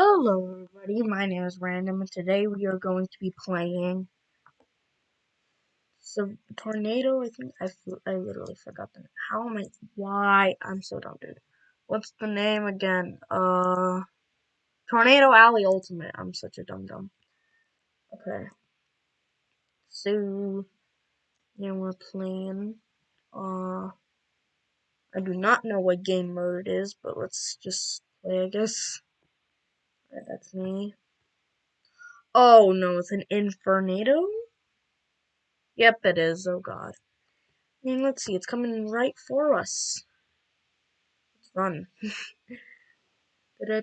Hello everybody, my name is Random and today we are going to be playing so Tornado, I think I, I literally forgot the name. How am I, why, I'm so dumb dude. What's the name again? Uh, Tornado Alley Ultimate, I'm such a dumb dumb. Okay. So, yeah we're playing, uh, I do not know what game mode it is, but let's just play I guess. Right, that's me. Oh no, it's an Infernado? Yep, it is. Oh god. Mean, let's see. It's coming right for us. Let's run. We're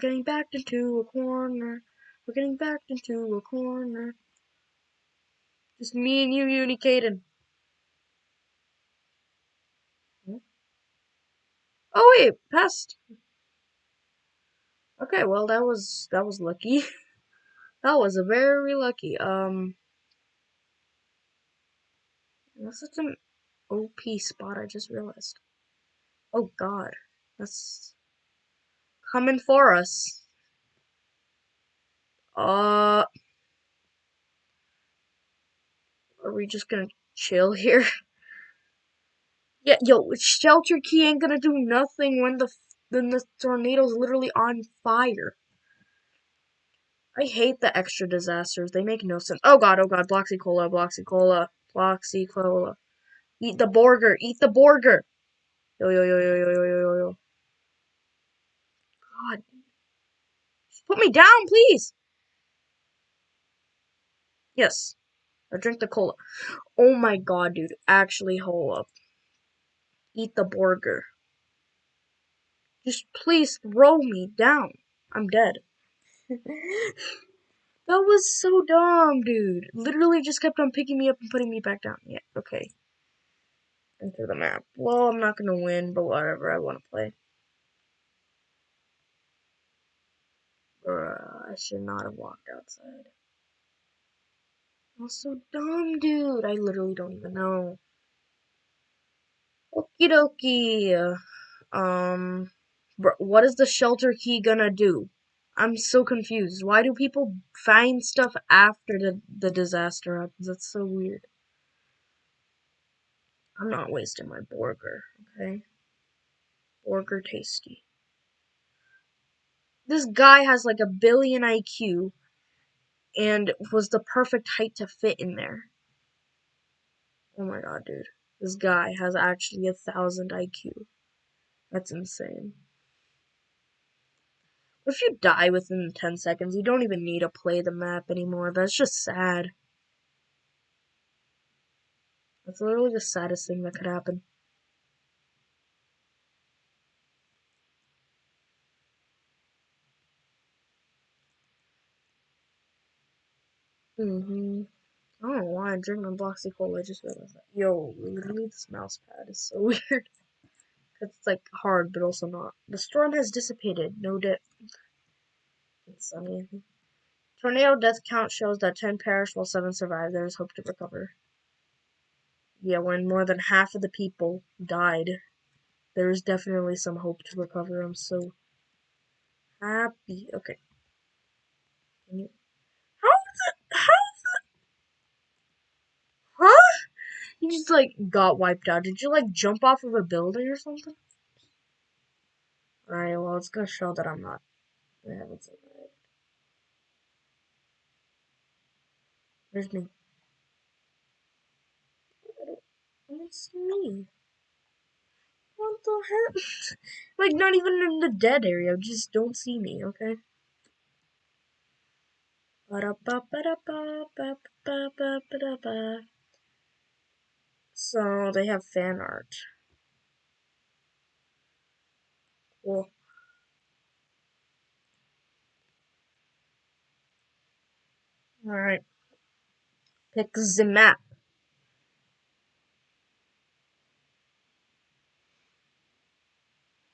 getting backed into a corner. We're getting backed into a corner. Just me and you, Unicaden. Oh wait, passed. Okay, well that was that was lucky. that was a very lucky. Um that's such an OP spot I just realized. Oh god. That's coming for us. Uh are we just gonna chill here? Yeah, yo, shelter key ain't gonna do nothing when the when the tornado's literally on fire. I hate the extra disasters. They make no sense. Oh god, oh god, Bloxy Cola, Bloxy Cola, Bloxy Cola. Eat the burger, eat the burger. Yo yo yo yo yo yo yo yo. God. Put me down, please. Yes. I drink the cola. Oh my god, dude. Actually, hold up. Eat the burger. Just please throw me down. I'm dead. that was so dumb, dude. Literally just kept on picking me up and putting me back down. Yeah, okay. Enter the map. Well, I'm not gonna win, but whatever. I want to play. Bruh, I should not have walked outside. I was so dumb, dude. I literally don't even know. Okie dokie. Um, what is the shelter key gonna do? I'm so confused. Why do people find stuff after the, the disaster happens? That's so weird. I'm not wasting my burger, okay? Burger tasty. This guy has like a billion IQ and was the perfect height to fit in there. Oh my god, dude. This guy has actually a thousand IQ. That's insane. If you die within 10 seconds? You don't even need to play the map anymore. That's just sad. That's literally the saddest thing that could happen. Mm-hmm. I don't know why I'm drinking Bloxy Cola. I just realized that. Yo, literally this mouse pad is so weird. Cause it's like hard, but also not. The storm has dissipated. No dip. It's sunny. Tornado death count shows that 10 perished while 7 survived. There is hope to recover. Yeah, when more than half of the people died, there is definitely some hope to recover. I'm so happy. Okay. Can you just like got wiped out. Did you like jump off of a building or something? Alright, well it's gonna show that I'm not I haven't survived. Where's me? It's me. What the heck? like not even in the dead area, just don't see me, okay? Ba-da-ba-ba-da-ba-ba-ba-ba-ba-ba. So they have fan art. Cool. Alright. Pick the map.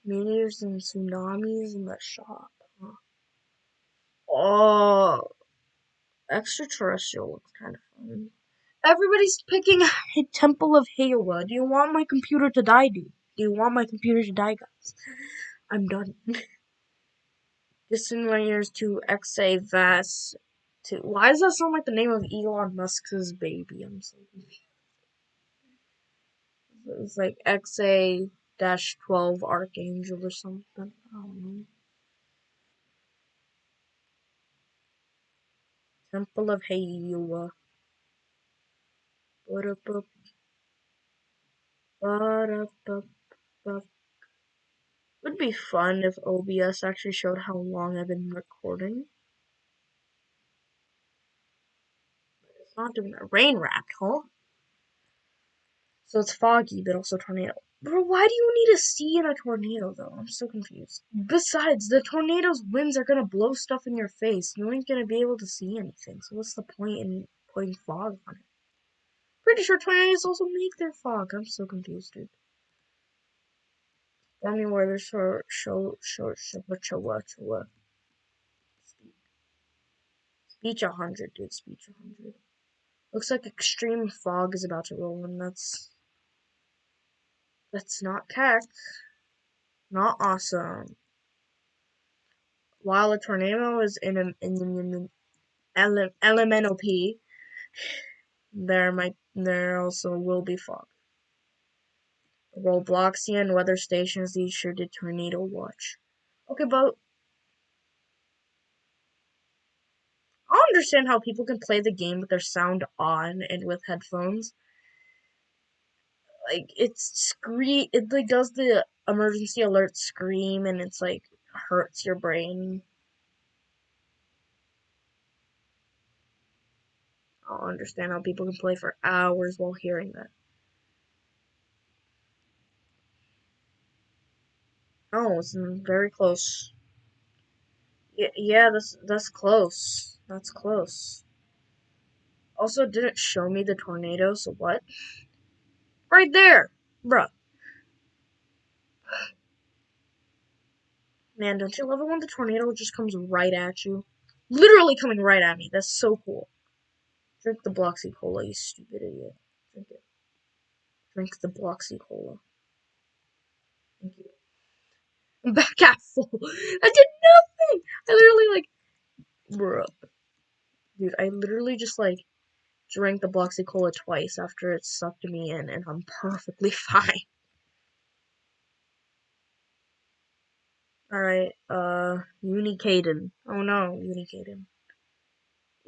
Meteors and tsunamis in the shop. Huh? Oh, extraterrestrial looks kind of fun. Everybody's picking a Temple of Heiwa. Do you want my computer to die, dude? Do you want my computer to die, guys? I'm done. Distant layers to XA Vast to. Why does that sound like the name of Elon Musk's baby? I'm so confused. It's like XA dash 12 Archangel or something. I don't know. Temple of Heiwa. Would be fun if OBS actually showed how long I've been recording. But it's not doing that. Rain rat, huh? So it's foggy, but also tornado. Bro, why do you need a sea in a tornado, though? I'm so confused. Besides, the tornado's winds are gonna blow stuff in your face. You ain't gonna be able to see anything. So what's the point in putting fog on it? Pretty sure tornadoes also make their fog. I'm so confused, dude. Tell me where there's short, short, short, short, short, short. Speech 100, dude. Speech 100. Looks like extreme fog is about to roll in. That's that's not tech. Not awesome. While a tornado is in an in, in, in, ele, elemental P, there might there also will be fog. Robloxian weather stations these sure did tornado watch. Okay, but I understand how people can play the game with their sound on and with headphones like it's scream it like does the emergency alert scream and it's like hurts your brain. I don't understand how people can play for hours while hearing that. Oh, it's very close. Yeah, yeah, that's that's close. That's close. Also, didn't show me the tornado, so what? Right there! Bruh. Man, don't you love it when the tornado just comes right at you? Literally coming right at me. That's so cool. Drink the Bloxy Cola, you stupid idiot. Drink it. Drink the Bloxy Cola. Thank you. I'm back at full. I did nothing! I literally, like, bruh. Dude, I literally just, like, drank the Bloxy Cola twice after it sucked me in, and I'm perfectly fine. Alright, uh, Unicaden. Oh no, Unicaden.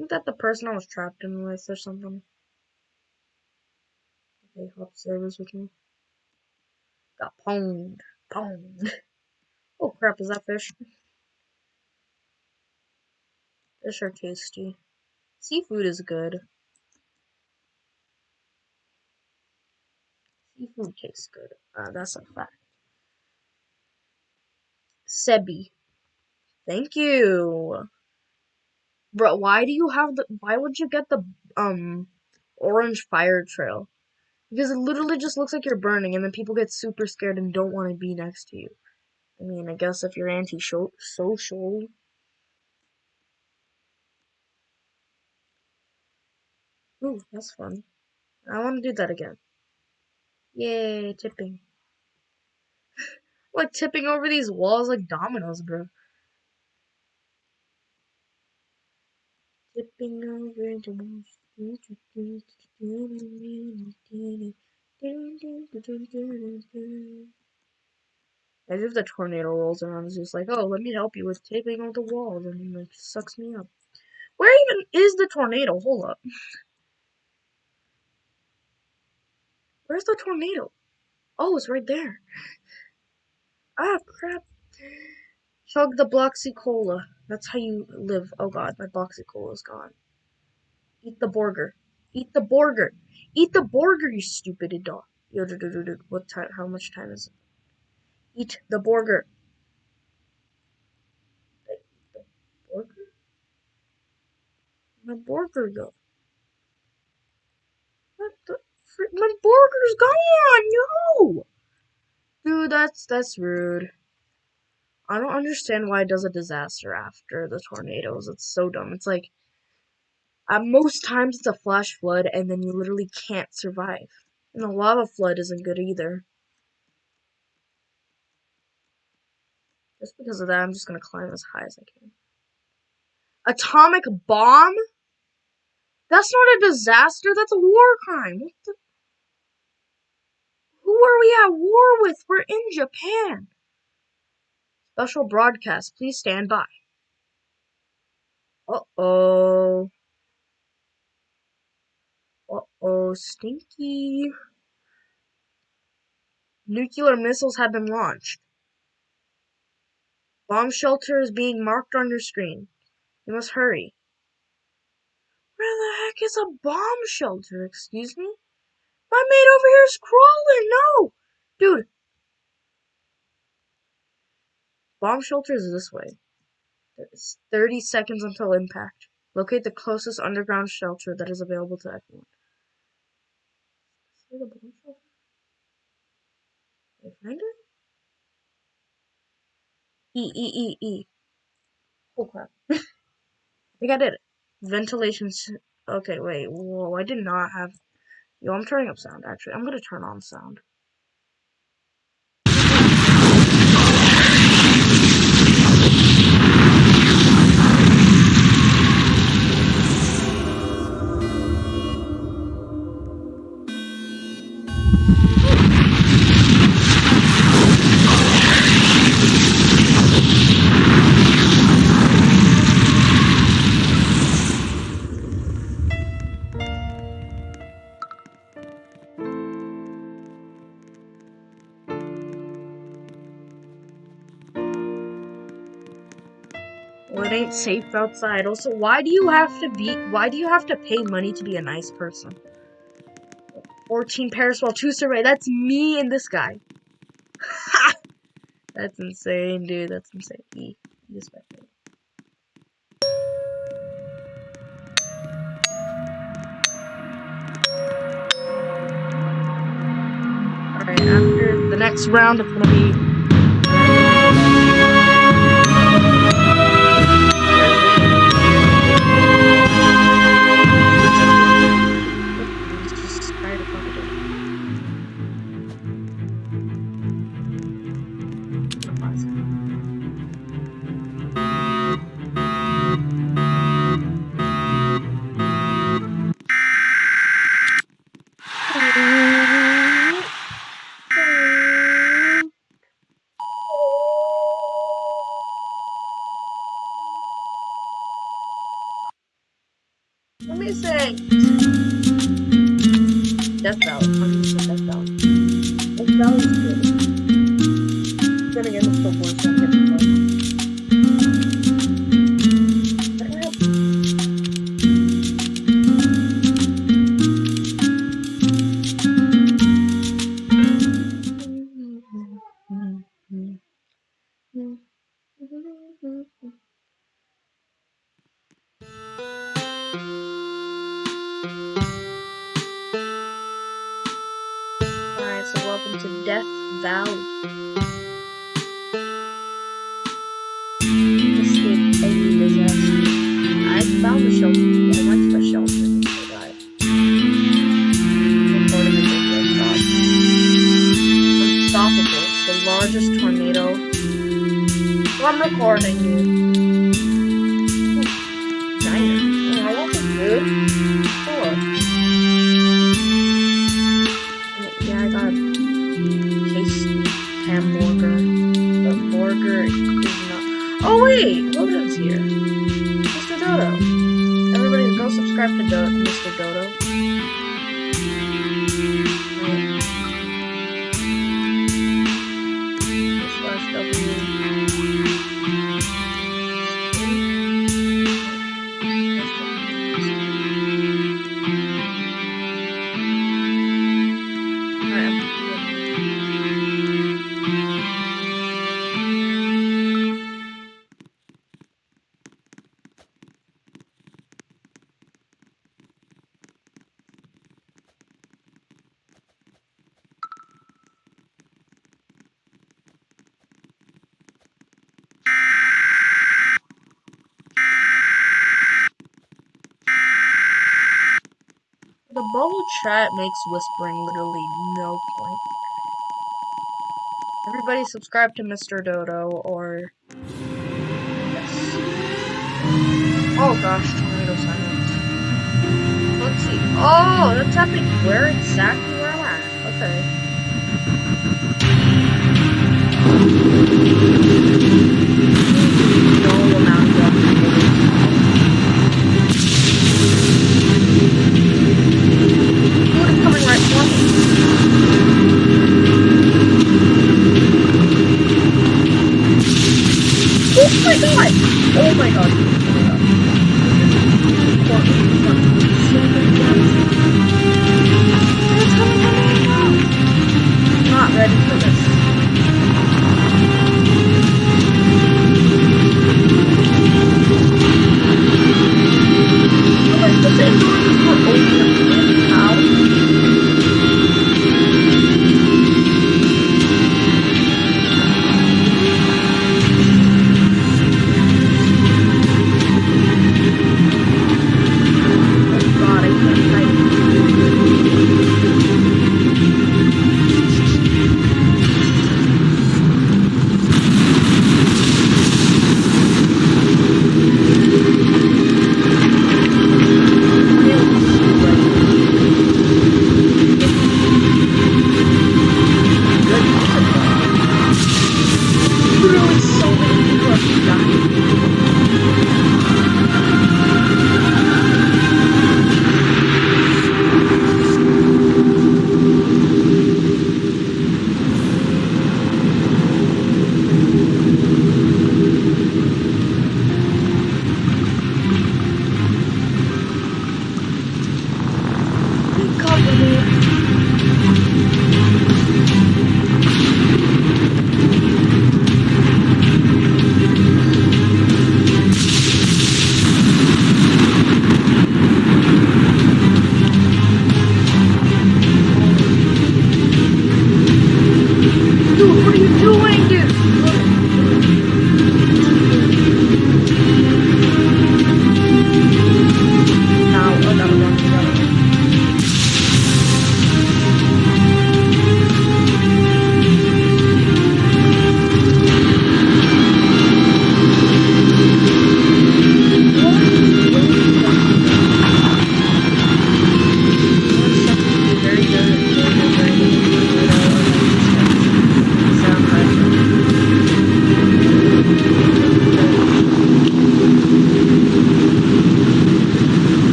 Isn't that the person I was trapped in with or something? Okay, hop service with me. Got pwned. Pwned. Oh crap, is that fish? Fish are tasty. Seafood is good. Seafood tastes good. Uh, that's a fact. Sebi. Thank you. Bro, why do you have the why would you get the um orange fire trail? Because it literally just looks like you're burning and then people get super scared and don't want to be next to you. I mean, I guess if you're anti-social. Ooh, that's fun. I want to do that again. Yay, tipping. like tipping over these walls like dominoes, bro. Tipping over the walls. As if the tornado rolls around is just like, oh, let me help you with tipping over the walls, and like sucks me up. Where even is the tornado? Hold up. Where's the tornado? Oh, it's right there. Ah, crap. Chug the Bloxy Cola. That's how you live. Oh god, my Bloxy Cola is gone. Eat the burger. Eat the burger. Eat the burger, you stupid dog. Yo, do, do, do, do. What time? How much time is it? Eat the burger. The burger? My burger, go. What the? My burger's gone! No! Dude, that's that's rude. I don't understand why it does a disaster after the tornadoes. It's so dumb. It's like At most times, it's a flash flood, and then you literally can't survive. And the lava flood isn't good either. Just because of that, I'm just gonna climb as high as I can. Atomic bomb? That's not a disaster, that's a war crime. What the? Who are we at war with? We're in Japan. Special broadcast, please stand by. Uh-oh. Uh-oh, stinky. Nuclear missiles have been launched. Bomb shelter is being marked on your screen. You must hurry. Where the heck is a bomb shelter? Excuse me? My mate over here is crawling! No! Dude. Bomb shelter is this way. There's 30 seconds until impact. Locate the closest underground shelter that is available to everyone. See the bomb shelter? Can I find it? E, E, E, E. Oh crap. I think I did it. Ventilation. Okay, wait. Whoa, I did not have. Yo, I'm turning up sound actually. I'm gonna turn on sound. Well, it ain't safe outside. Also, why do you have to be? Why do you have to pay money to be a nice person? 14 pairs while 2 survey. That's me and this guy. Ha! That's insane, dude. That's insane. E. E spectator. Alright, after the next round, it's gonna be Valley. 100% Death Valley. Good. Then again, it's still worse shelter. I went to the shelter a video stop. Unstoppable. The largest tornado. I'm recording you. Subscribe to Do- Mr. Dodo. Bubble chat makes whispering literally no point. Everybody subscribe to Mr. Dodo or yes. Oh gosh, tornado silence. Let's see. Oh, that's happening where exactly where I'm at. Okay.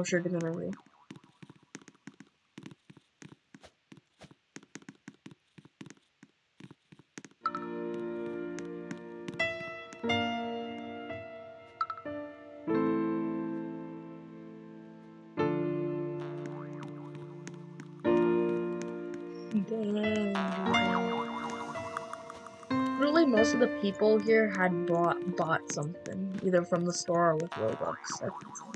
Extinguisher gonna be? Dang. Really, most of the people here had bought bought something, either from the store or with Robux. I think so.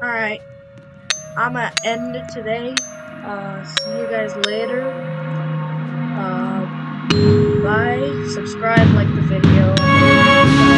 Alright. I'm gonna end it today. Uh, see you guys later. Uh, bye. Subscribe, like the video.